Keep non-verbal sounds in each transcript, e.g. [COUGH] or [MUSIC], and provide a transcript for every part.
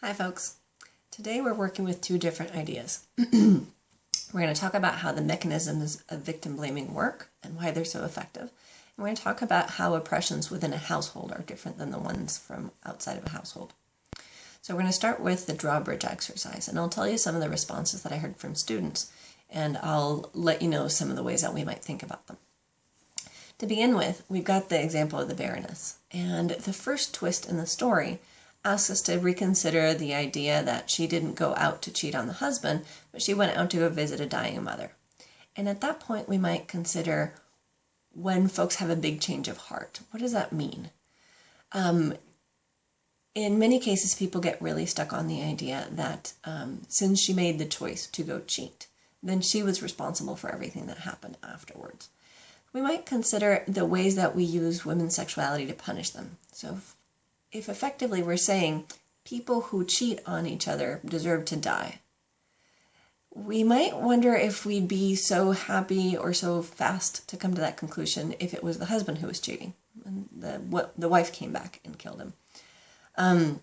Hi folks. Today we're working with two different ideas. [CLEARS THROAT] we're going to talk about how the mechanisms of victim blaming work and why they're so effective. And we're going to talk about how oppressions within a household are different than the ones from outside of a household. So we're going to start with the drawbridge exercise and I'll tell you some of the responses that I heard from students and I'll let you know some of the ways that we might think about them. To begin with, we've got the example of the Baroness and the first twist in the story asks us to reconsider the idea that she didn't go out to cheat on the husband, but she went out to go visit a dying mother. And at that point, we might consider when folks have a big change of heart. What does that mean? Um, in many cases, people get really stuck on the idea that um, since she made the choice to go cheat, then she was responsible for everything that happened afterwards. We might consider the ways that we use women's sexuality to punish them. So if effectively we're saying people who cheat on each other deserve to die, we might wonder if we'd be so happy or so fast to come to that conclusion if it was the husband who was cheating and the, what, the wife came back and killed him. Um,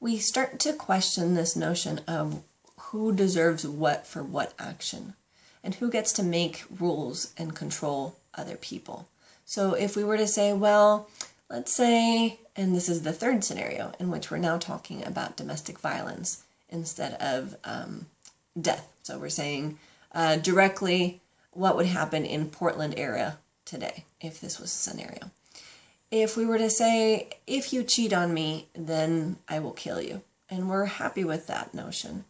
we start to question this notion of who deserves what for what action and who gets to make rules and control other people. So if we were to say, well, Let's say, and this is the third scenario in which we're now talking about domestic violence instead of um, death. So we're saying uh, directly what would happen in Portland area today if this was a scenario. If we were to say, if you cheat on me, then I will kill you. And we're happy with that notion.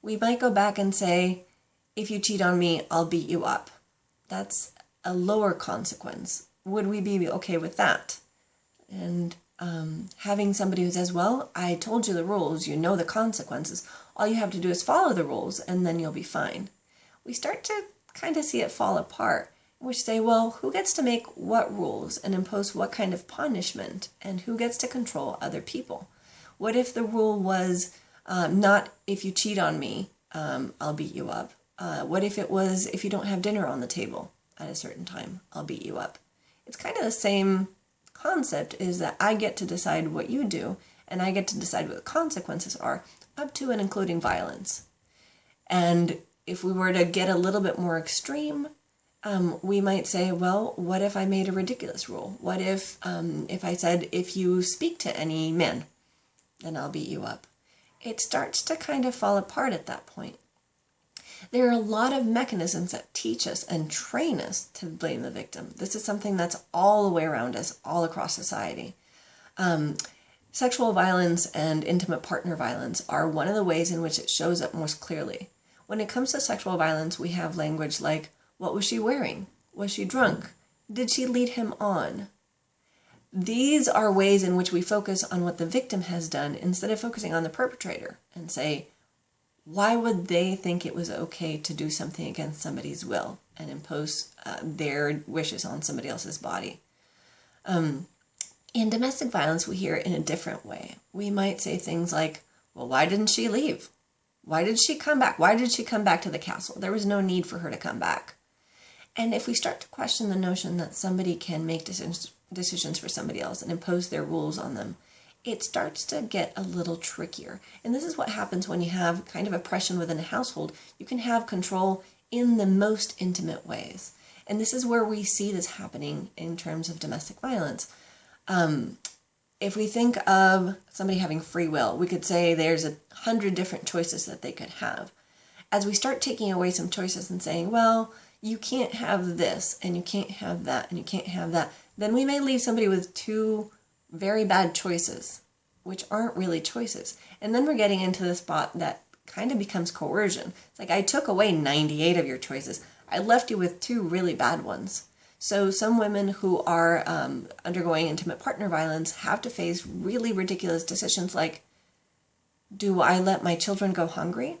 We might go back and say, if you cheat on me, I'll beat you up. That's a lower consequence. Would we be okay with that? And um, having somebody who says, well, I told you the rules, you know the consequences, all you have to do is follow the rules and then you'll be fine. We start to kind of see it fall apart. We say, well, who gets to make what rules and impose what kind of punishment and who gets to control other people? What if the rule was um, not if you cheat on me, um, I'll beat you up? Uh, what if it was if you don't have dinner on the table at a certain time, I'll beat you up? It's kind of the same concept is that I get to decide what you do and I get to decide what the consequences are, up to and including violence. And if we were to get a little bit more extreme, um, we might say, well, what if I made a ridiculous rule? What if, um, if I said, if you speak to any men, then I'll beat you up? It starts to kind of fall apart at that point. There are a lot of mechanisms that teach us and train us to blame the victim. This is something that's all the way around us, all across society. Um, sexual violence and intimate partner violence are one of the ways in which it shows up most clearly. When it comes to sexual violence, we have language like, what was she wearing? Was she drunk? Did she lead him on? These are ways in which we focus on what the victim has done instead of focusing on the perpetrator and say, why would they think it was okay to do something against somebody's will and impose uh, their wishes on somebody else's body? Um, in domestic violence, we hear it in a different way. We might say things like, well, why didn't she leave? Why did she come back? Why did she come back to the castle? There was no need for her to come back. And if we start to question the notion that somebody can make decisions, decisions for somebody else and impose their rules on them, it starts to get a little trickier. And this is what happens when you have kind of oppression within a household. You can have control in the most intimate ways. And this is where we see this happening in terms of domestic violence. Um, if we think of somebody having free will, we could say there's a hundred different choices that they could have. As we start taking away some choices and saying, well, you can't have this and you can't have that and you can't have that, then we may leave somebody with two very bad choices, which aren't really choices. And then we're getting into the spot that kind of becomes coercion. It's like I took away 98 of your choices. I left you with two really bad ones. So some women who are um, undergoing intimate partner violence have to face really ridiculous decisions like, do I let my children go hungry?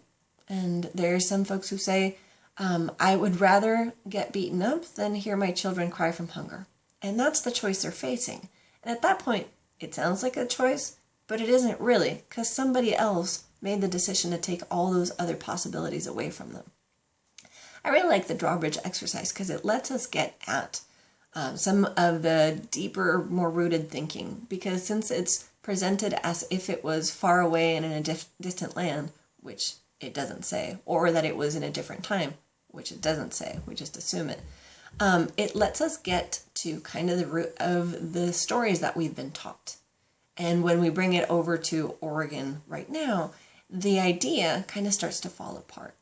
And there are some folks who say, um, I would rather get beaten up than hear my children cry from hunger. And that's the choice they're facing. And at that point, it sounds like a choice, but it isn't really, because somebody else made the decision to take all those other possibilities away from them. I really like the drawbridge exercise because it lets us get at um, some of the deeper, more rooted thinking, because since it's presented as if it was far away and in a dif- distant land, which it doesn't say, or that it was in a different time, which it doesn't say. We just assume it. Um, it lets us get to kind of the root of the stories that we've been taught. And when we bring it over to Oregon right now, the idea kind of starts to fall apart.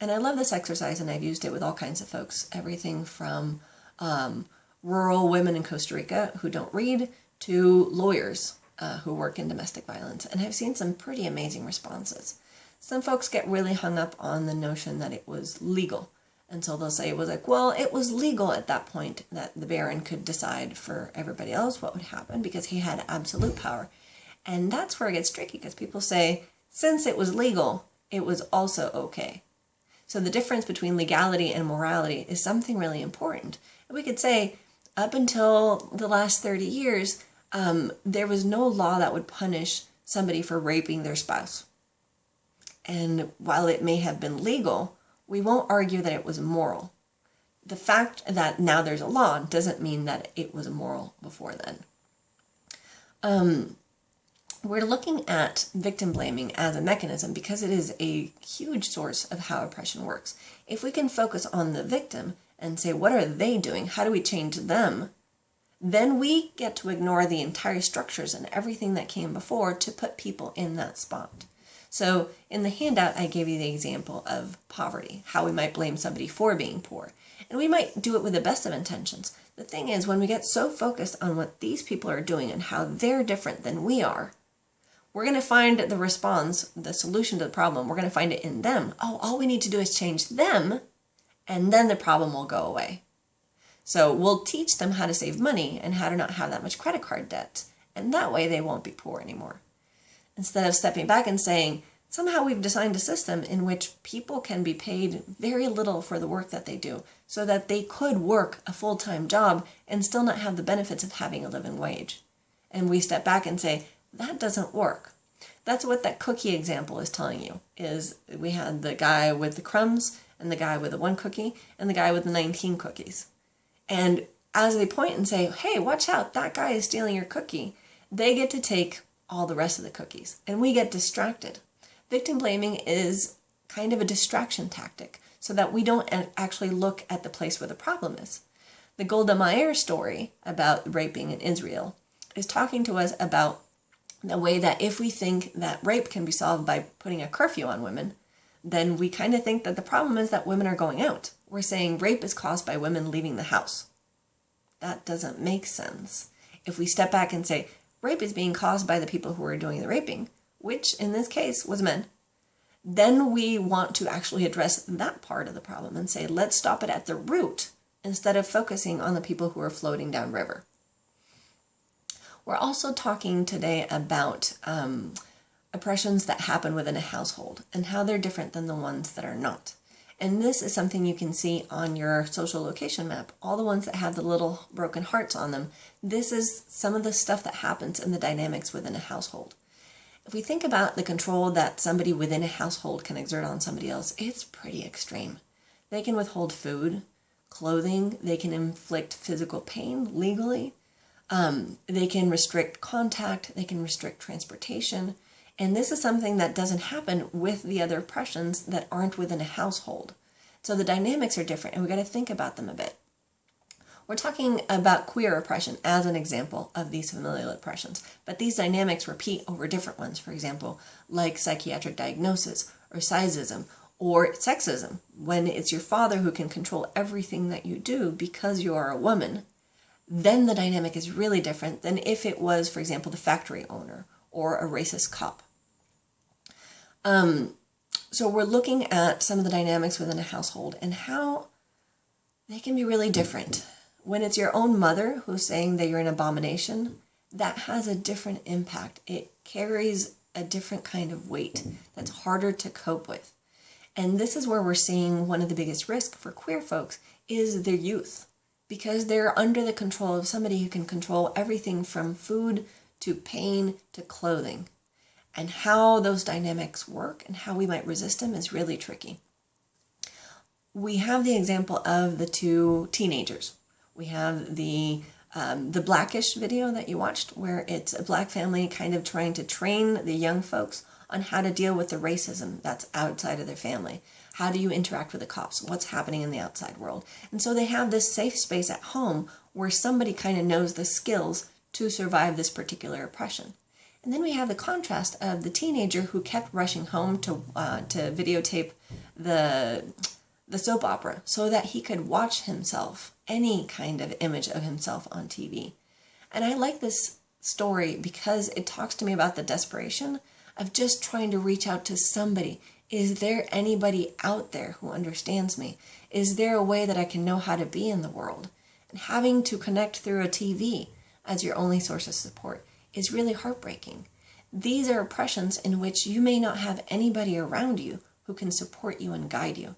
And I love this exercise, and I've used it with all kinds of folks everything from um, rural women in Costa Rica who don't read to lawyers uh, who work in domestic violence. And I've seen some pretty amazing responses. Some folks get really hung up on the notion that it was legal. And so they'll say it was like, well, it was legal at that point that the Baron could decide for everybody else what would happen because he had absolute power. And that's where it gets tricky because people say, since it was legal, it was also okay. So the difference between legality and morality is something really important. We could say, up until the last 30 years, um, there was no law that would punish somebody for raping their spouse. And while it may have been legal, we won't argue that it was moral. The fact that now there's a law doesn't mean that it was moral before then. Um, we're looking at victim blaming as a mechanism because it is a huge source of how oppression works. If we can focus on the victim and say, what are they doing? How do we change them? Then we get to ignore the entire structures and everything that came before to put people in that spot. So in the handout, I gave you the example of poverty, how we might blame somebody for being poor. And we might do it with the best of intentions. The thing is, when we get so focused on what these people are doing and how they're different than we are, we're going to find the response, the solution to the problem, we're going to find it in them. Oh, all we need to do is change them, and then the problem will go away. So we'll teach them how to save money and how to not have that much credit card debt. And that way they won't be poor anymore. Instead of stepping back and saying, somehow we've designed a system in which people can be paid very little for the work that they do so that they could work a full-time job and still not have the benefits of having a living wage. And we step back and say, that doesn't work. That's what that cookie example is telling you, is we had the guy with the crumbs and the guy with the one cookie and the guy with the 19 cookies. And as they point and say, hey, watch out, that guy is stealing your cookie, they get to take all the rest of the cookies and we get distracted. Victim blaming is kind of a distraction tactic so that we don't actually look at the place where the problem is. The Golda Meir story about raping in Israel is talking to us about the way that if we think that rape can be solved by putting a curfew on women, then we kind of think that the problem is that women are going out. We're saying rape is caused by women leaving the house. That doesn't make sense. If we step back and say rape is being caused by the people who are doing the raping, which in this case was men, then we want to actually address that part of the problem and say, let's stop it at the root instead of focusing on the people who are floating downriver. We're also talking today about um, oppressions that happen within a household and how they're different than the ones that are not. And this is something you can see on your social location map. All the ones that have the little broken hearts on them, this is some of the stuff that happens in the dynamics within a household. If we think about the control that somebody within a household can exert on somebody else, it's pretty extreme. They can withhold food, clothing, they can inflict physical pain legally, um, they can restrict contact, they can restrict transportation, and this is something that doesn't happen with the other oppressions that aren't within a household. So the dynamics are different, and we got to think about them a bit. We're talking about queer oppression as an example of these familial oppressions, but these dynamics repeat over different ones, for example, like psychiatric diagnosis or sizeism or sexism, when it's your father who can control everything that you do because you are a woman then the dynamic is really different than if it was, for example, the factory owner or a racist cop. Um, so we're looking at some of the dynamics within a household and how they can be really different. When it's your own mother who's saying that you're an abomination, that has a different impact. It carries a different kind of weight that's harder to cope with. And this is where we're seeing one of the biggest risks for queer folks is their youth because they're under the control of somebody who can control everything from food to pain to clothing. And how those dynamics work and how we might resist them is really tricky. We have the example of the two teenagers. We have the um, the Black-ish video that you watched, where it's a black family kind of trying to train the young folks on how to deal with the racism that's outside of their family. How do you interact with the cops? What's happening in the outside world? And so they have this safe space at home where somebody kind of knows the skills to survive this particular oppression. And then we have the contrast of the teenager who kept rushing home to uh, to videotape the the soap opera so that he could watch himself, any kind of image of himself on TV. And I like this story because it talks to me about the desperation of just trying to reach out to somebody. Is there anybody out there who understands me? Is there a way that I can know how to be in the world? And having to connect through a TV as your only source of support is really heartbreaking. These are oppressions in which you may not have anybody around you who can support you and guide you.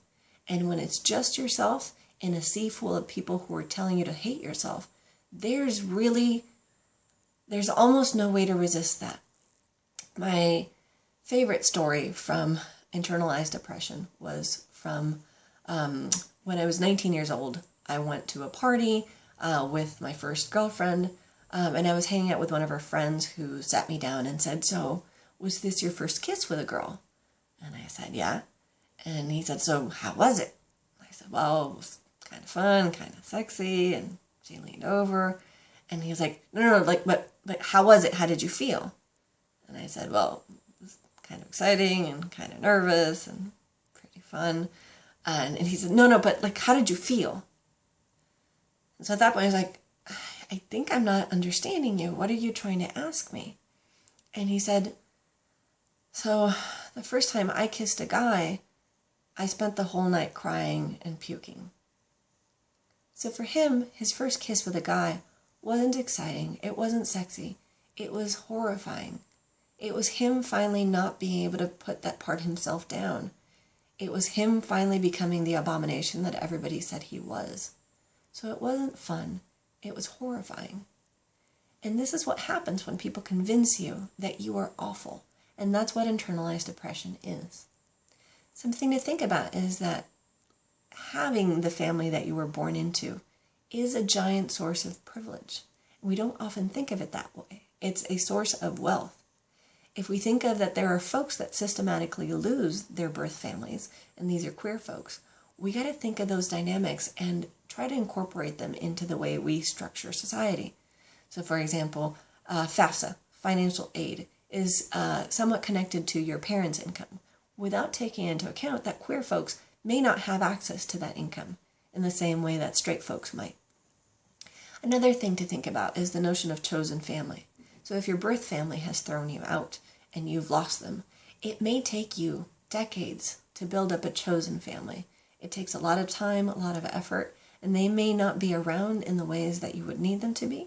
And when it's just yourself in a sea full of people who are telling you to hate yourself, there's really, there's almost no way to resist that. My favorite story from internalized oppression was from um, when I was 19 years old. I went to a party uh, with my first girlfriend, um, and I was hanging out with one of her friends who sat me down and said, So, was this your first kiss with a girl? And I said, Yeah. And he said, So, how was it? I said, Well, it was kind of fun, kind of sexy. And she leaned over, and he was like, No, no, no, like, but, but how was it? How did you feel? And I said, Well, it was kind of exciting and kind of nervous and pretty fun. And, and he said, No, no, but like, how did you feel? And so at that point, I was like, I think I'm not understanding you. What are you trying to ask me? And he said, So the first time I kissed a guy, I spent the whole night crying and puking. So for him, his first kiss with a guy wasn't exciting, it wasn't sexy, it was horrifying. It was him finally not being able to put that part himself down. It was him finally becoming the abomination that everybody said he was. So it wasn't fun. It was horrifying. And this is what happens when people convince you that you are awful. And that's what internalized oppression is. Something to think about is that having the family that you were born into is a giant source of privilege. We don't often think of it that way. It's a source of wealth. If we think of that there are folks that systematically lose their birth families, and these are queer folks, we got to think of those dynamics and try to incorporate them into the way we structure society. So, for example, uh, FAFSA, financial aid, is uh, somewhat connected to your parents' income without taking into account that queer folks may not have access to that income in the same way that straight folks might. Another thing to think about is the notion of chosen family. So, if your birth family has thrown you out and you've lost them, it may take you decades to build up a chosen family it takes a lot of time, a lot of effort, and they may not be around in the ways that you would need them to be.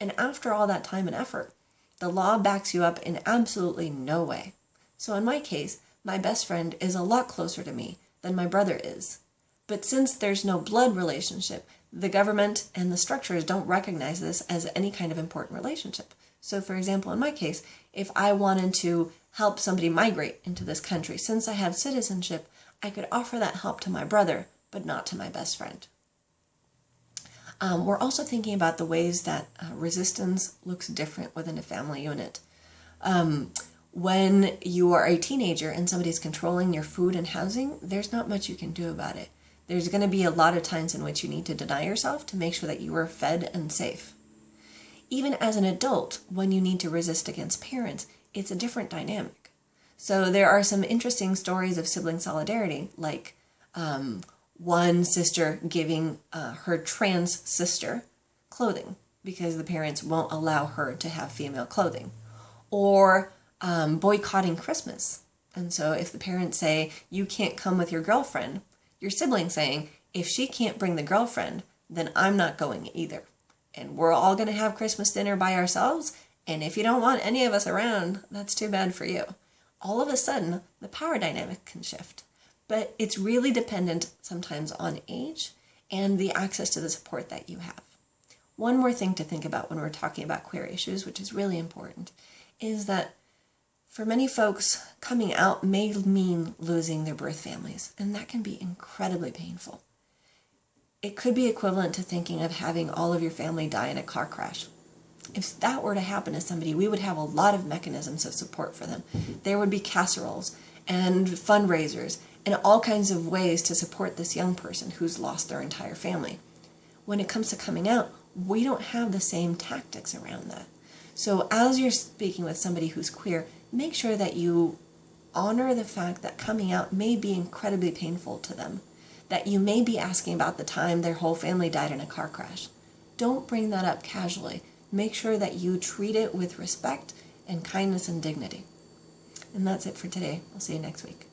And after all that time and effort, the law backs you up in absolutely no way. So in my case, my best friend is a lot closer to me than my brother is. But since there's no blood relationship, the government and the structures don't recognize this as any kind of important relationship. So, for example, in my case, if I wanted to help somebody migrate into this country, since I have citizenship, I could offer that help to my brother, but not to my best friend. Um, we're also thinking about the ways that uh, resistance looks different within a family unit. Um, when you are a teenager and somebody's controlling your food and housing, there's not much you can do about it. There's going to be a lot of times in which you need to deny yourself to make sure that you are fed and safe. Even as an adult, when you need to resist against parents, it's a different dynamic. So there are some interesting stories of sibling solidarity, like um, one sister giving uh, her trans sister clothing because the parents won't allow her to have female clothing, or um, boycotting Christmas. And so if the parents say, you can't come with your girlfriend, your sibling saying, if she can't bring the girlfriend, then I'm not going either. And we're all going to have Christmas dinner by ourselves. And if you don't want any of us around, that's too bad for you all of a sudden the power dynamic can shift. But it's really dependent sometimes on age and the access to the support that you have. One more thing to think about when we're talking about queer issues, which is really important, is that for many folks, coming out may mean losing their birth families, and that can be incredibly painful. it could be equivalent to thinking of having all of your family die in a car crash. If that were to happen to somebody, we would have a lot of mechanisms of support for them. There would be casseroles and fundraisers and all kinds of ways to support this young person who's lost their entire family. When it comes to coming out, we don't have the same tactics around that. So as you're speaking with somebody who's queer, make sure that you honor the fact that coming out may be incredibly painful to them, that you may be asking about the time their whole family died in a car crash. Don't bring that up casually. Make sure that you treat it with respect and kindness and dignity. And that's it for today. I'll see you next week.